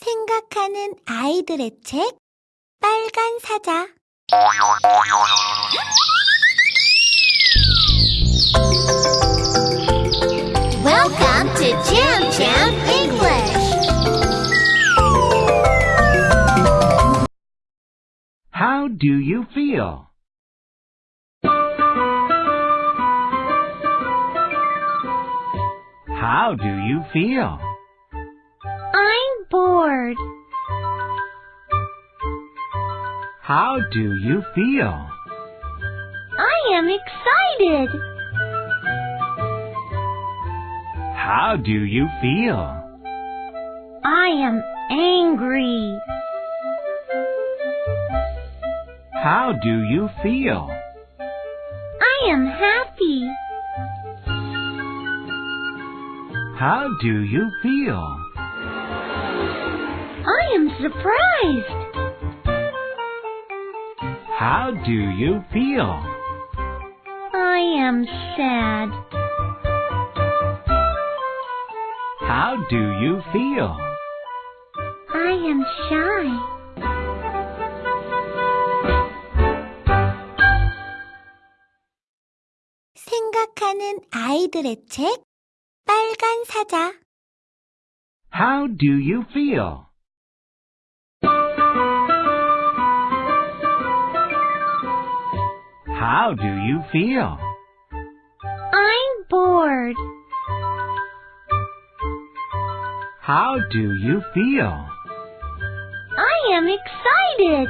생각하는 아이들의 책 빨간 사자 Welcome to Jam Jam English. How do you feel? How do you feel? Bored. How do you feel? I am excited. How do you feel? I am angry. How do you feel? I am happy. How do you feel? I am surprised. How do you feel? I am sad. How do you feel? I am shy. 생각하는 아이들의 책 빨간 사자 How do you feel? How do you feel? I'm bored. How do you feel? I am excited.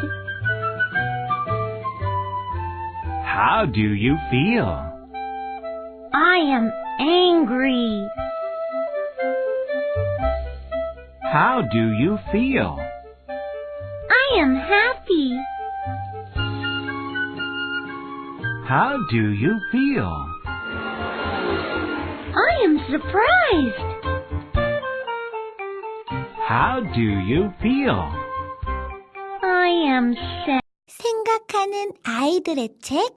How do you feel? I am angry. How do you feel? I am happy. How do you feel? I am surprised. How do you feel? I am sad. 생각하는 아이들의 책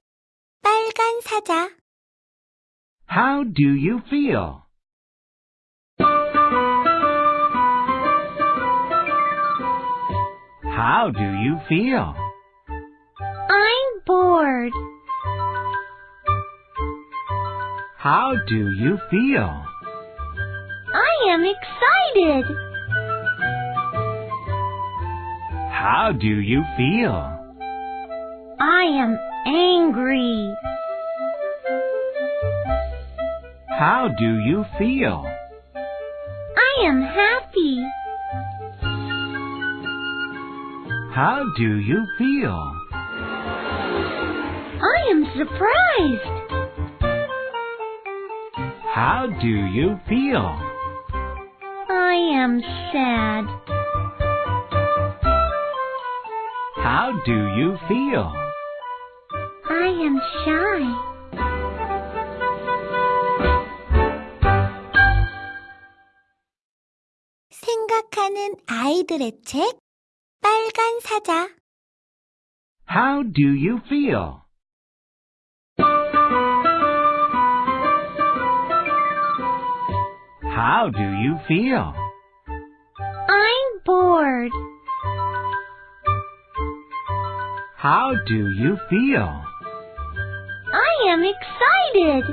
빨간 사자 How do you feel? How do you feel? I'm bored. How do you feel? I am excited. How do you feel? I am angry. How do you feel? I am happy. How do you feel? I am surprised. How do you feel? I am sad. How do you feel? I am shy. 생각하는 아이들의 책 빨간 사자 How do you feel? How do you feel? I'm bored. How do you feel? I am excited.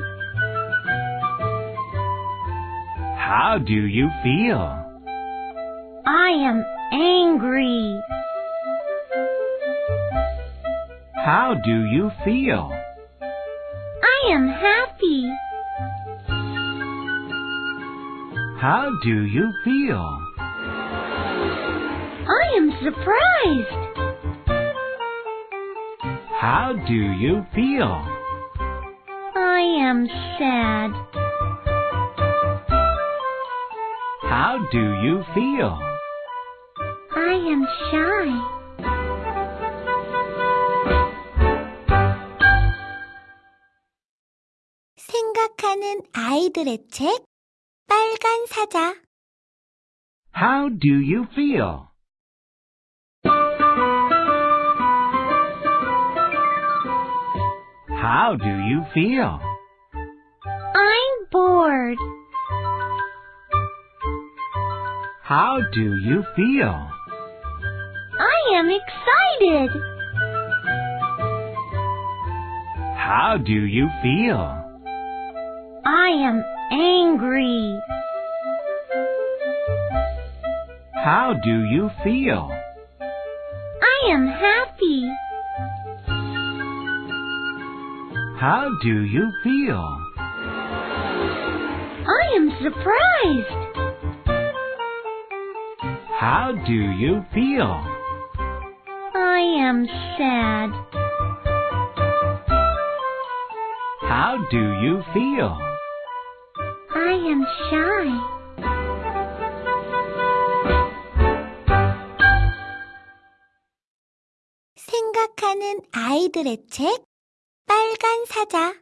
How do you feel? I am angry. How do you feel? I am happy. How do you feel? I am surprised. How do you feel? I am sad. How do you feel? I am shy. 생각하는 아이들의 책 빨간 사자 How do you feel? How do you feel? I'm bored. How do you feel? I am excited. How do you feel? I am angry. How do you feel? I am happy. How do you feel? I am surprised. How do you feel? I am sad. How do you feel? I am shy. 생각하는 아이들의 책 빨간 사자